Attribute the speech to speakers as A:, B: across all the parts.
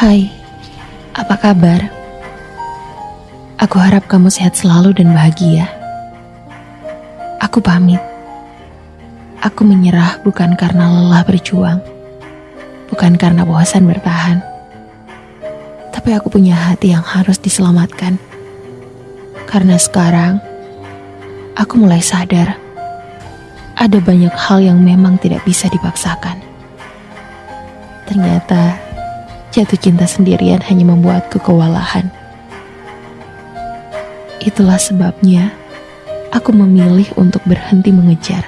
A: Hai, apa kabar? Aku harap kamu sehat selalu dan bahagia. Aku pamit. Aku menyerah bukan karena lelah berjuang, bukan karena bosan bertahan, tapi aku punya hati yang harus diselamatkan. Karena sekarang aku mulai sadar ada banyak hal yang memang tidak bisa dipaksakan. Ternyata jatuh cinta sendirian hanya membuatku kewalahan. Itulah sebabnya aku memilih untuk berhenti mengejar.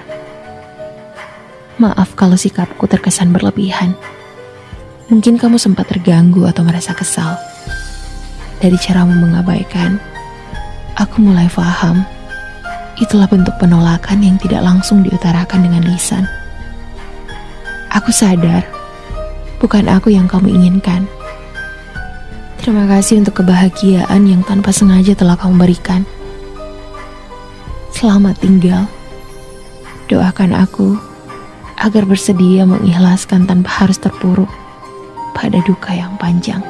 A: Maaf kalau sikapku terkesan berlebihan. Mungkin kamu sempat terganggu atau merasa kesal. Dari caramu mengabaikan, aku mulai paham itulah bentuk penolakan yang tidak langsung diutarakan dengan lisan. Aku sadar, bukan aku yang kamu inginkan. Terima kasih untuk kebahagiaan yang tanpa sengaja telah kamu berikan. Selamat tinggal. Doakan aku agar bersedia mengikhlaskan tanpa harus terpuruk pada duka yang panjang.